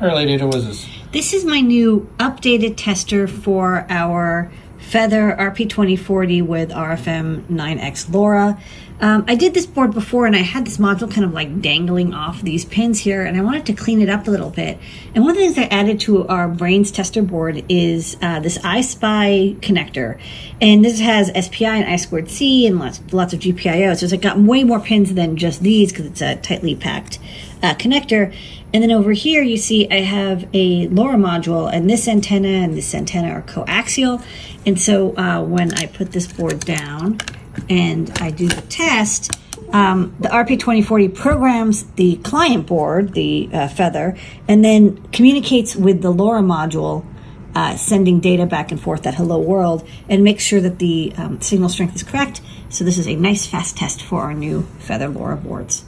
Ada, what is this? This is my new updated tester for our Feather RP2040 with RFM 9X LoRa. Um, I did this board before and I had this module kind of like dangling off these pins here and I wanted to clean it up a little bit. And one of the things I added to our Brains tester board is uh, this iSpy connector. And this has SPI and I squared C and lots, lots of GPIO. So it's got way more pins than just these because it's a tightly packed uh, connector. And then over here, you see I have a LoRa module, and this antenna and this antenna are coaxial. And so uh, when I put this board down and I do the test, um, the RP2040 programs the client board, the uh, Feather, and then communicates with the LoRa module, uh, sending data back and forth at hello world, and makes sure that the um, signal strength is correct. So this is a nice fast test for our new Feather LoRa boards.